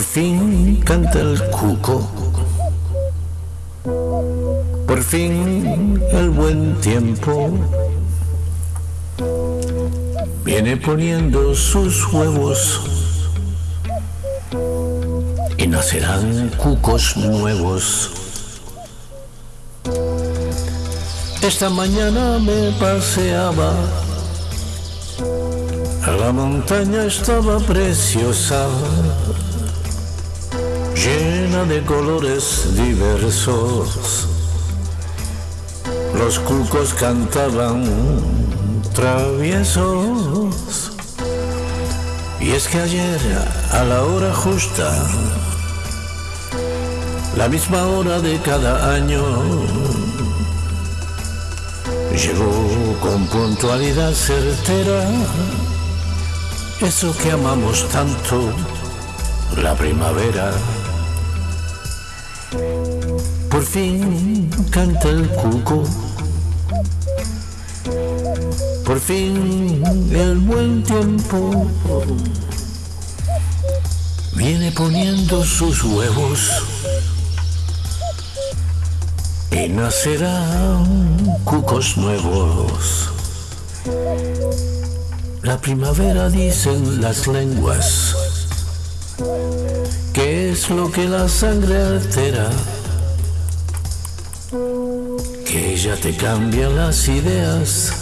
fin canta el cuco. Por fin el buen tiempo viene poniendo sus huevos y nacerán cucos nuevos. Esta mañana me paseaba, la montaña estaba preciosa, llena de colores diversos. Los cucos cantaban traviesos. Y es que ayer, a la hora justa, la misma hora de cada año, llegó con puntualidad certera eso que amamos tanto, la primavera. Por fin canta el cuco. Por fin el buen tiempo. Viene poniendo sus huevos. Y nacerán cucos nuevos. La primavera dicen las lenguas, que es lo que la sangre altera, ella te cambia las ideas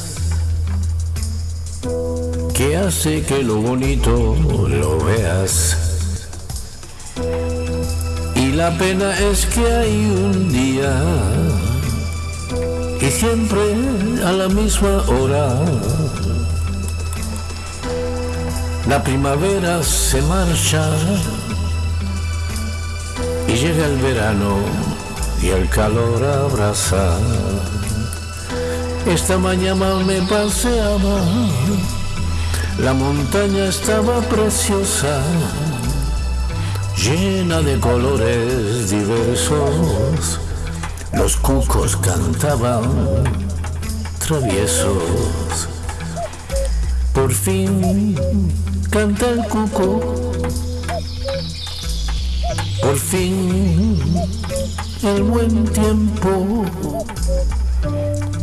que hace que lo bonito lo veas. Y la pena es que hay un día y siempre a la misma hora. La primavera se marcha y llega el verano y el calor abraza. Esta mañana me paseaba la montaña estaba preciosa, llena de colores diversos. Los cucos cantaban traviesos. Por fin canta el cuco. Por fin el buen tiempo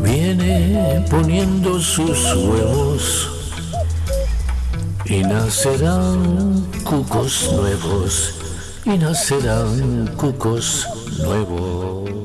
viene poniendo sus huevos y nacerán cucos nuevos, y nacerán cucos nuevos.